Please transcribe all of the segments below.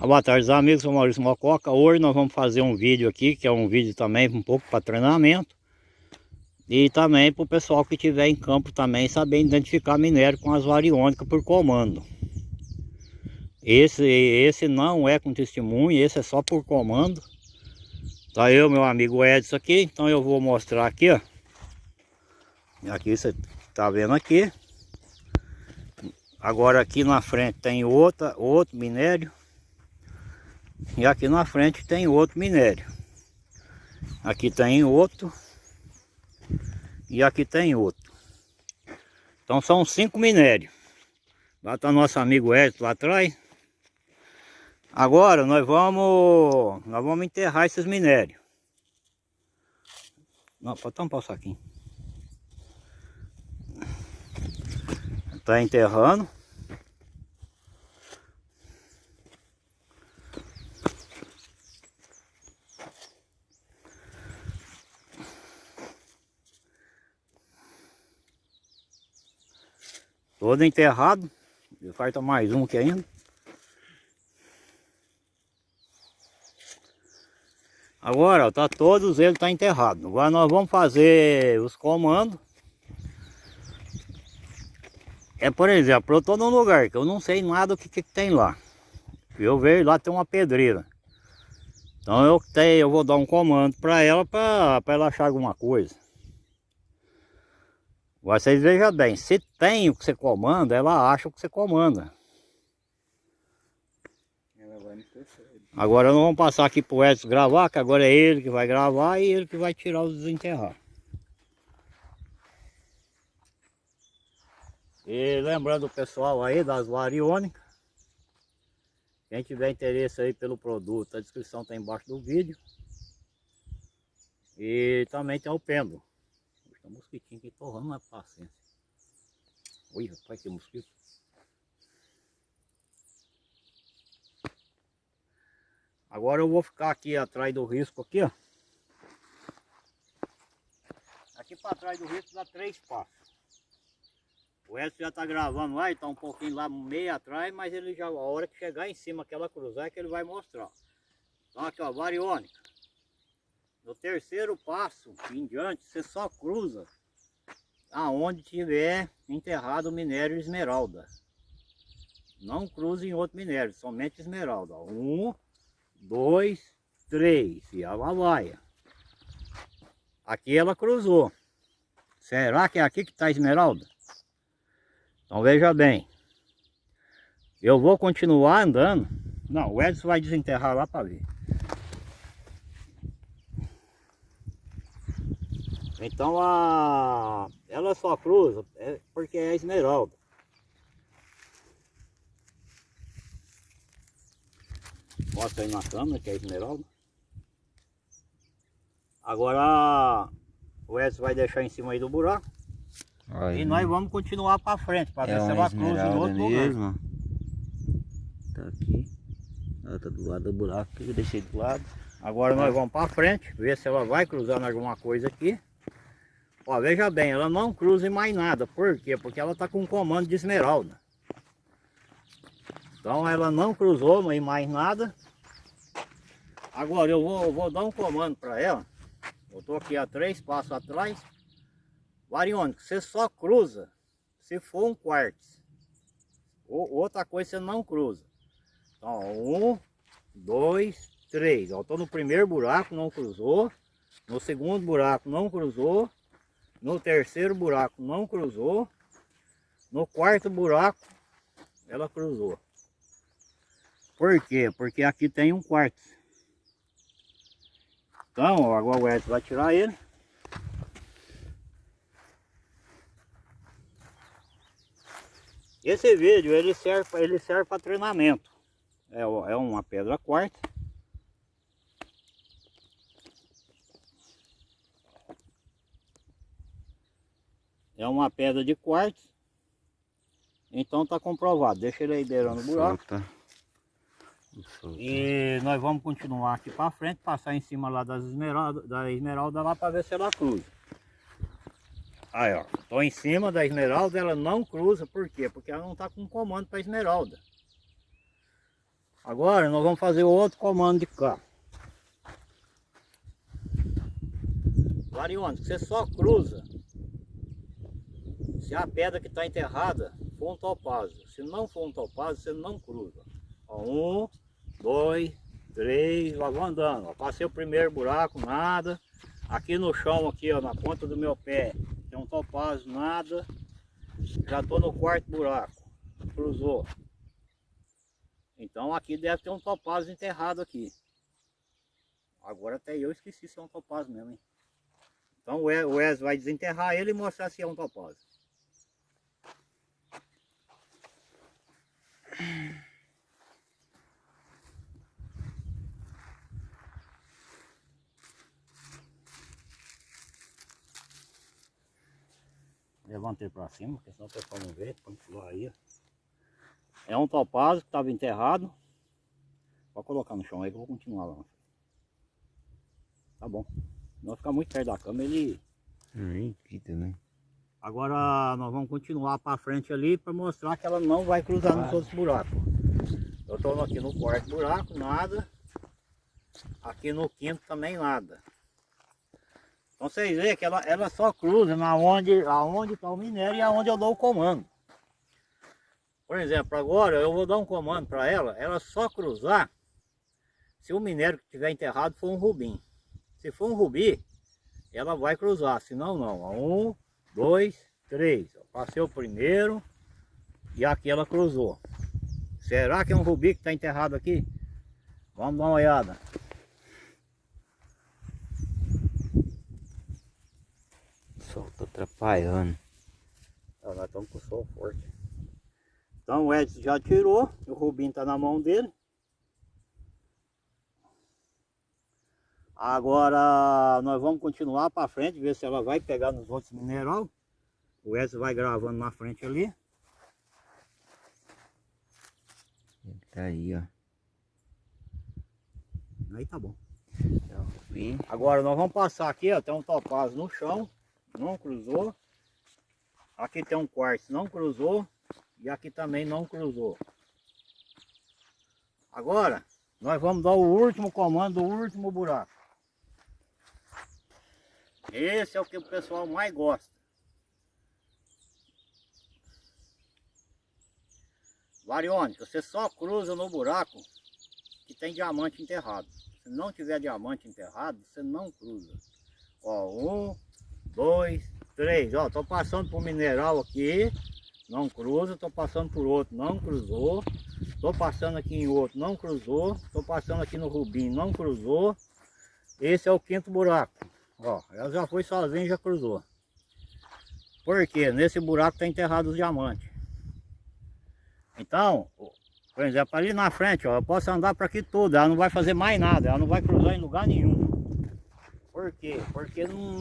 Ah, boa tarde amigos, sou Maurício Mococa. Hoje nós vamos fazer um vídeo aqui, que é um vídeo também um pouco para treinamento. E também para o pessoal que estiver em campo também saber identificar minério com as variônicas por comando. Esse, esse não é com testemunho, esse é só por comando. Tá eu, meu amigo Edson aqui, então eu vou mostrar aqui, ó. Aqui você tá vendo aqui. Agora aqui na frente tem outra, outro minério. E aqui na frente tem outro minério. Aqui tem outro. E aqui tem outro. Então são cinco minérios. Lá está nosso amigo Edson lá atrás. Agora nós vamos, nós vamos enterrar esses minérios. Não, pode tampar o saquinho. Está enterrando. Todo enterrado. Falta mais um aqui ainda. Agora, tá todos eles tá enterrado. Agora nós vamos fazer os comandos. É, por exemplo, eu tô num lugar que eu não sei nada o que, que tem lá. Eu vejo lá tem uma pedreira. Então eu, tenho, eu vou dar um comando para ela, para ela achar alguma coisa. Vocês vejam bem, se tem o que você comanda, ela acha o que você comanda. Agora nós vamos passar aqui pro Edson gravar, que agora é ele que vai gravar e ele que vai tirar os desenterrar. E lembrando o pessoal aí das variônicas, quem tiver interesse aí pelo produto, a descrição está embaixo do vídeo. E também tem o pêndulo. Tem um mosquitinho aqui torrando na paciência. Oi, rapaz, que mosquito. Agora eu vou ficar aqui atrás do risco aqui, ó. Aqui para trás do risco dá três passos. O Edson já está gravando lá, está um pouquinho lá meio atrás, mas ele já, a hora que chegar em cima, aquela cruzar, é que ele vai mostrar. Então aqui ó, variônica. No terceiro passo em diante, você só cruza aonde tiver enterrado o minério esmeralda. Não cruze em outro minério, somente esmeralda. Um, dois, três. E ela vai. Aqui ela cruzou. Será que é aqui que está a esmeralda? Então veja bem. Eu vou continuar andando. Não, o Edson vai desenterrar lá para ver. Então a ela só cruza é porque é esmeralda. Mostra aí na câmera que é esmeralda. Agora o Edson vai deixar em cima aí do buraco. Aí, e nós vamos continuar para frente para é ver se ela cruza em outro mesmo. lugar. Tá aqui. Ela tá do lado do buraco que eu deixei do lado. Agora nós vamos para frente, ver se ela vai cruzar em alguma coisa aqui. Ó, veja bem, ela não cruza em mais nada. Por quê? Porque ela está com comando de esmeralda. Então ela não cruzou em mais nada. Agora eu vou, vou dar um comando para ela. Eu estou aqui a três passos atrás. Variônico, você só cruza se for um quartzo. Outra coisa você não cruza. Então, um, dois, três. Eu estou no primeiro buraco, não cruzou. No segundo buraco não cruzou. No terceiro buraco não cruzou. No quarto buraco ela cruzou. Por quê? Porque aqui tem um quarto. Então, agora o Edson vai tirar ele. Esse vídeo ele serve, ele serve para treinamento. É, é uma pedra quarta. É uma pedra de quartzo. Então tá comprovado. Deixa ele aí beirando o buraco. E nós vamos continuar aqui para frente, passar em cima lá das esmeraldas, da esmeralda lá para ver se ela cruza. Aí ó, tô em cima da esmeralda, ela não cruza, por quê? Porque ela não tá com comando para esmeralda. Agora nós vamos fazer outro comando de cá. Variônica, você só cruza se a pedra que está enterrada for um topázio. Se não for um topázio, você não cruza. Ó, um, dois, três, lá vou andando. Ó, passei o primeiro buraco, nada. Aqui no chão, aqui ó, na ponta do meu pé, tem um topázio, nada. Já estou no quarto buraco. Cruzou. Então aqui deve ter um topázio enterrado aqui. Agora até eu esqueci se é um topázio mesmo, hein? Então o Wes vai desenterrar ele e mostrar se é um topázio. Levanta ele para cima, porque senão o pessoal não vê, põe aí. É um topázio que estava enterrado. Pode colocar no chão aí que eu vou continuar lá. Tá bom. Não ficar muito perto da cama, ele... Aí, aqui também. Agora nós vamos continuar para frente ali para mostrar que ela não vai cruzar nos outros buracos. Eu estou aqui no quarto buraco, nada. Aqui no quinto também nada. Então vocês veem que ela, ela só cruza na onde aonde está o minério e aonde eu dou o comando. Por exemplo, agora eu vou dar um comando para ela, ela só cruzar se o minério que estiver enterrado for um rubim. Se for um rubi, ela vai cruzar, senão não. Um, dois, três. Passei o primeiro e aqui ela cruzou. Será que é um rubi que está enterrado aqui? Vamos dar uma olhada. O sol está atrapalhando. Ah, nós estamos com o sol forte. Então o Edson já tirou, o rubim está na mão dele. Agora nós vamos continuar para frente, ver se ela vai pegar nos outros mineral. O Edson vai gravando na frente ali. Ele tá aí, ó. Aí tá bom. Bem, Agora nós vamos passar aqui, ó, tem um topázio no chão, não cruzou. Aqui tem um quartzo, não cruzou. E aqui também não cruzou. Agora, nós vamos dar o último comando, o último buraco. Esse é o que o pessoal mais gosta. Variônica, você só cruza no buraco que tem diamante enterrado. Se não tiver diamante enterrado, você não cruza. Ó, um, dois, três. Ó, tô passando por mineral aqui, não cruza. Tô passando por outro, não cruzou. Tô passando aqui em outro, não cruzou. Tô passando aqui no rubim, não cruzou. Esse é o quinto buraco. Ó, ela já foi sozinha e já cruzou. Por quê? Nesse buraco está enterrado os diamantes. Então, por exemplo, ali na frente, ó, eu posso andar para aqui tudo, ela não vai fazer mais nada, ela não vai cruzar em lugar nenhum. Por quê? Porque não,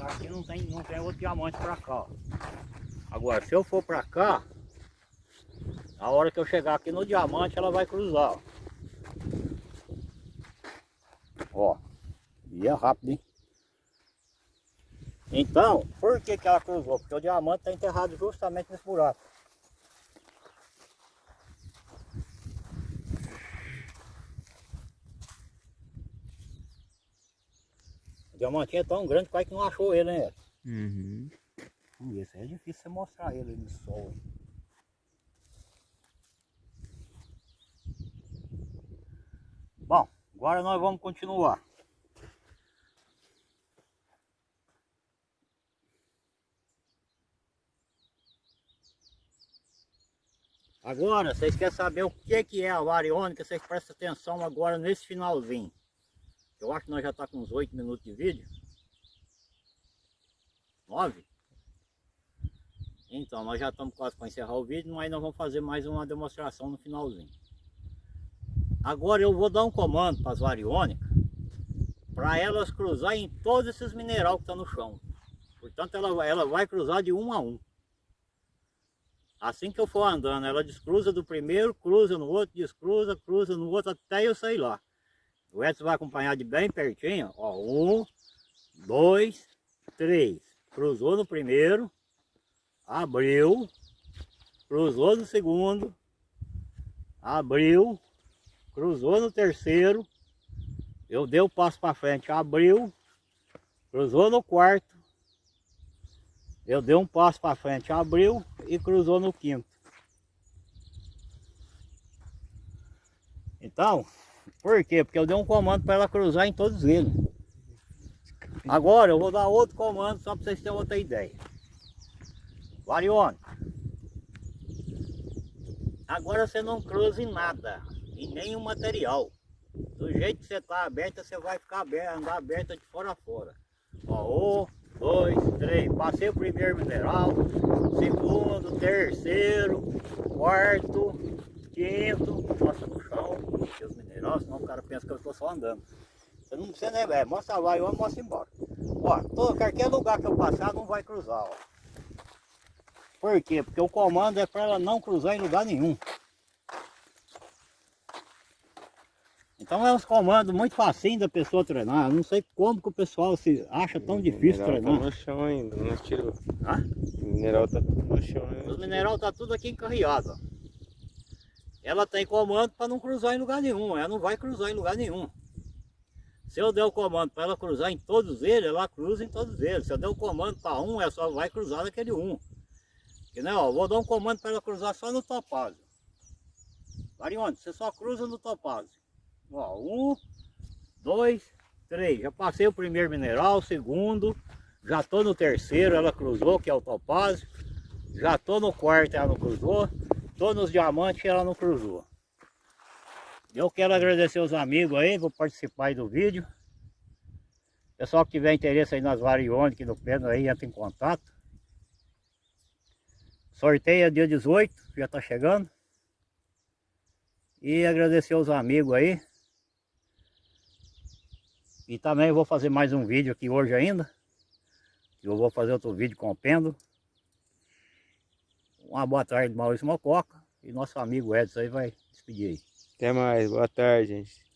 aqui não tem, não tem outro diamante para cá. Ó. Agora, se eu for para cá, a hora que eu chegar aqui no diamante, ela vai cruzar. Ó, ó e é rápido, hein? Então, por que, que ela cruzou? Porque o diamante está enterrado justamente nesse buraco. O diamantinho é tão grande quase que não achou ele, né? Uhum. Isso é difícil você mostrar ele no sol. hein? Bom, agora nós vamos continuar. Agora, vocês querem saber o que, que é a variônica, vocês prestem atenção agora nesse finalzinho. Eu acho que nós já está com uns 8 minutos de vídeo. 9? Então, nós já estamos quase para encerrar o vídeo, mas nós vamos fazer mais uma demonstração no finalzinho. Agora eu vou dar um comando para as variônicas, para elas cruzar em todos esses minerais que estão no chão. Portanto, ela, ela vai cruzar de um a um. Assim que eu for andando, ela descruza do primeiro, cruza no outro, descruza, cruza no outro, até eu sair lá. O Edson vai acompanhar de bem pertinho, ó, um, dois, três. Cruzou no primeiro, abriu, cruzou no segundo, abriu, cruzou no terceiro, eu dei o passo para frente, abriu, cruzou no quarto, eu dei um passo para frente, abriu e cruzou no quinto. Então, por quê? Porque eu dei um comando para ela cruzar em todos eles. Agora eu vou dar outro comando só para vocês terem outra ideia. Varione. Agora você não cruza em nada, em nenhum material. Do jeito que você está aberta, você vai ficar aberta, andar aberta de fora a fora. Ó, dois, três. Passei o primeiro mineral, segundo, terceiro, quarto, quinto. Mostra no chão, os minerais, senão o cara pensa que eu estou só andando. Você não precisa nem ver, mostra lá e eu mostro embora. Ó, todo, qualquer lugar que eu passar não vai cruzar, ó. Por quê? Porque o comando é para ela não cruzar em lugar nenhum. Então é uns comandos muito facinho da pessoa treinar. Eu não sei como que o pessoal se acha tão difícil mineral treinar. Tá no chão ainda, não tirou. Hã? O mineral tá tudo no chão ainda. Os mineral tá tudo aqui encarreado. Ela tem comando para não cruzar em lugar nenhum. Ela não vai cruzar em lugar nenhum. Se eu der o comando para ela cruzar em todos eles, ela cruza em todos eles. Se eu der o comando para um, ela só vai cruzar naquele um. Que não, ó, vou dar um comando para ela cruzar só no topázio. Varione, você só cruza no topázio. Ó, um, dois, três. Já passei o primeiro mineral, o segundo. Já tô no terceiro, ela cruzou, que é o topázio. Já tô no quarto, ela não cruzou. Tô nos diamantes, ela não cruzou. Eu quero agradecer os amigos aí por participar do vídeo. Pessoal que tiver interesse aí nas variônicas do Pedro aí, entra em contato. Sorteio é dia 18, já tá chegando. E agradecer os amigos aí. E também vou fazer mais um vídeo aqui hoje ainda. Eu vou fazer outro vídeo com o pêndulo. Uma boa tarde, Maurício Mococa. E nosso amigo Edson aí vai despedir aí. Até mais, boa tarde, gente.